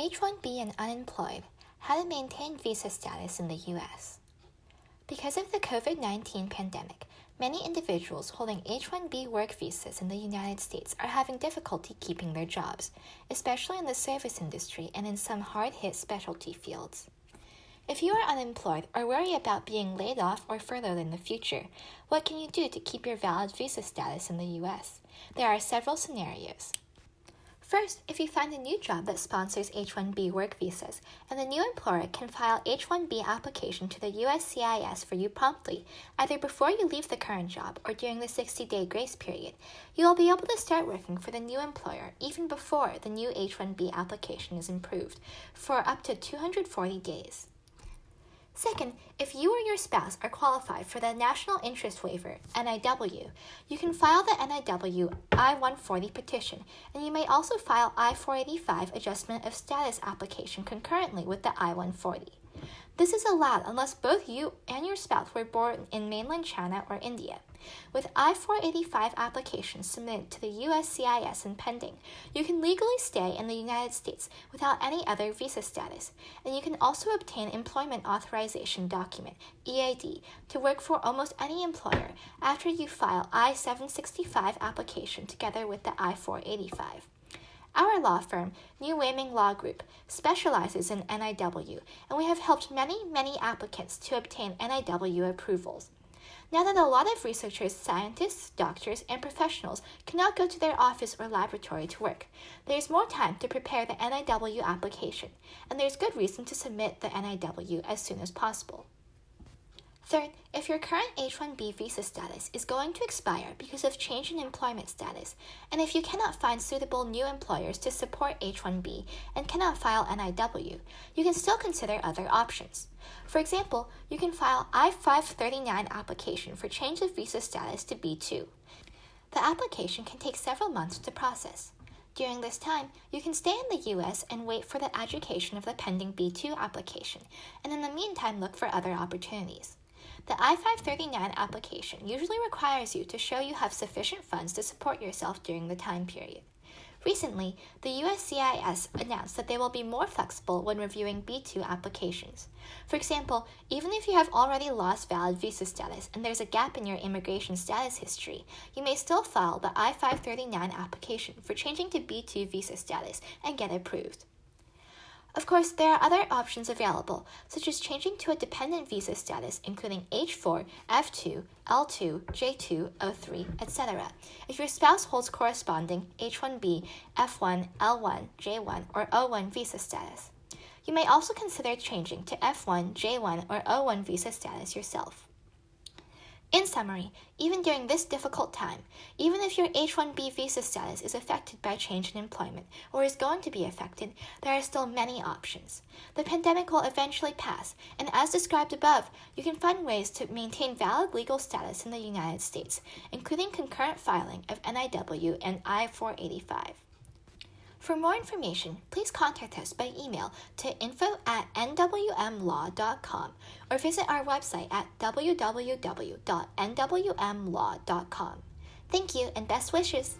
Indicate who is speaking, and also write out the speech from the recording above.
Speaker 1: H-1B and unemployed, how to maintain visa status in the U.S. Because of the COVID-19 pandemic, many individuals holding H-1B work visas in the United States are having difficulty keeping their jobs, especially in the service industry and in some hard-hit specialty fields. If you are unemployed or worry about being laid off or furloughed in the future, what can you do to keep your valid visa status in the U.S.? There are several scenarios. First, if you find a new job that sponsors H-1B work visas, and the new employer can file H-1B application to the USCIS for you promptly, either before you leave the current job or during the 60-day grace period, you will be able to start working for the new employer even before the new H-1B application is approved for up to 240 days. Second, if you or your spouse are qualified for the National Interest Waiver, NIW, you can file the NIW I-140 petition, and you may also file I-485 Adjustment of Status application concurrently with the I-140. This is allowed unless both you and your spouse were born in mainland China or India. With I-485 applications submitted to the USCIS and pending, you can legally stay in the United States without any other visa status, and you can also obtain Employment Authorization Document, EAD, to work for almost any employer after you file I-765 application together with the I-485. Our law firm, New Weiming Law Group, specializes in NIW, and we have helped many, many applicants to obtain NIW approvals. Now that a lot of researchers, scientists, doctors, and professionals cannot go to their office or laboratory to work, there is more time to prepare the NIW application, and there is good reason to submit the NIW as soon as possible. Third, if your current H-1B visa status is going to expire because of change in employment status, and if you cannot find suitable new employers to support H-1B and cannot file NIW, you can still consider other options. For example, you can file I-539 application for change of visa status to B2. The application can take several months to process. During this time, you can stay in the U.S. and wait for the adjudication of the pending B2 application, and in the meantime look for other opportunities. The I-539 application usually requires you to show you have sufficient funds to support yourself during the time period. Recently, the USCIS announced that they will be more flexible when reviewing B2 applications. For example, even if you have already lost valid visa status and there's a gap in your immigration status history, you may still file the I-539 application for changing to B2 visa status and get approved. Of course, there are other options available, such as changing to a dependent visa status, including H4, F2, L2, J2, O3, etc., if your spouse holds corresponding H1B, F1, L1, J1, or O1 visa status. You may also consider changing to F1, J1, or O1 visa status yourself. In summary, even during this difficult time, even if your H-1B visa status is affected by change in employment or is going to be affected, there are still many options. The pandemic will eventually pass, and as described above, you can find ways to maintain valid legal status in the United States, including concurrent filing of NIW and I-485. For more information, please contact us by email to info at nwmlaw.com or visit our website at www.nwmlaw.com. Thank you and best wishes!